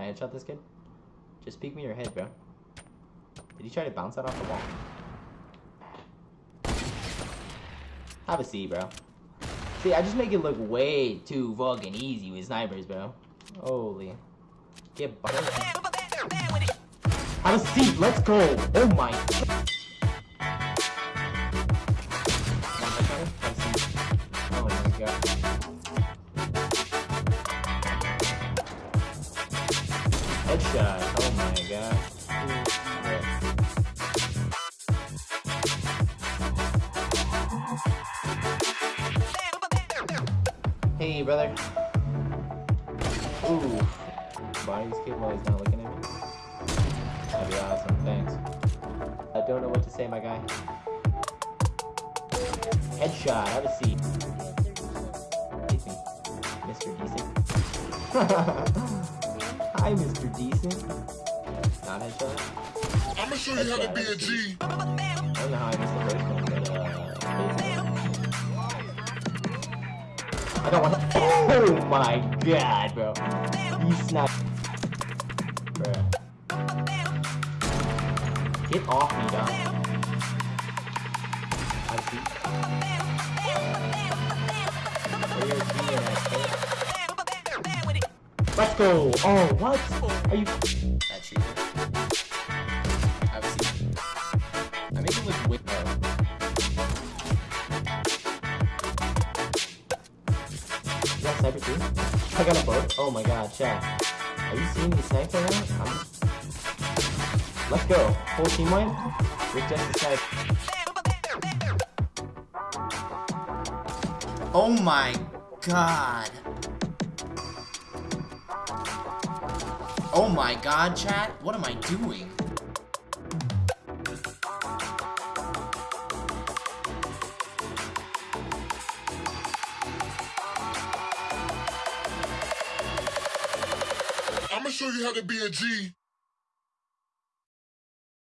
Can I headshot this kid? Just peek me your head, bro. Did he try to bounce that off the wall? Have a seat, bro. See, I just make it look way too fucking easy with snipers, bro. Holy. Get butter. Have a seat, let's go! Oh my... Oh my god. Hey, brother. Ooh. Buy this kid while he's not looking at me. That'd be awesome. Thanks. I don't know what to say, my guy. Headshot. Have a seat. Mr. Decent. Hi, Mr. Decent. Not headshot. I'ma show you how to be a G. I don't know how I missed the first one, but uh. I don't want to. Oh my god, bro! You snap, bro. Get off me, dog. I see. Where your team at, kid? Let's go! Oh, what? Are you? That tree. Have a seat. I make it look way oh. You got sniper too? I got a boat. Oh my god, chat. Are you seeing me snipe right now? I'm... Let's go. Full team win. With just the snipe. Oh my god. Oh my god, chat? What am I doing? I'ma show you how to be a G.